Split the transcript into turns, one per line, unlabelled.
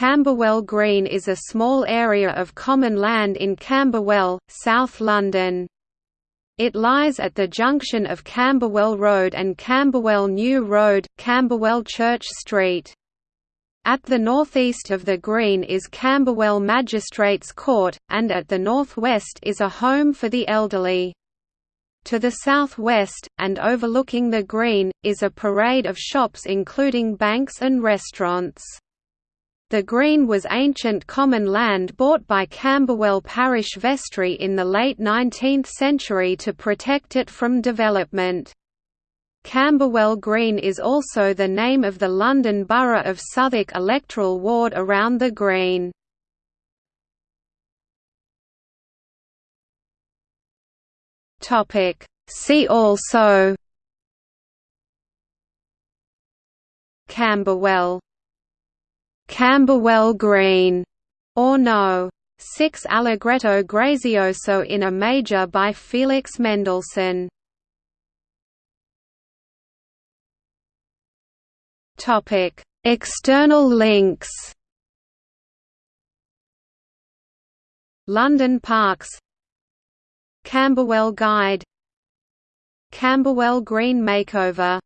Camberwell Green is a small area of common land in Camberwell, South London. It lies at the junction of Camberwell Road and Camberwell New Road, Camberwell Church Street. At the northeast of the green is Camberwell Magistrates Court, and at the northwest is a home for the elderly. To the southwest, and overlooking the green, is a parade of shops including banks and restaurants. The green was ancient common land bought by Camberwell Parish Vestry in the late 19th century to protect it from development. Camberwell Green is also the name of the London Borough of Southwark electoral ward around the green. See also Camberwell Camberwell Green, or No. 6 Allegretto Grazioso in a major by Felix Mendelssohn. Topic: External links. London Parks Camberwell Guide Camberwell Green Makeover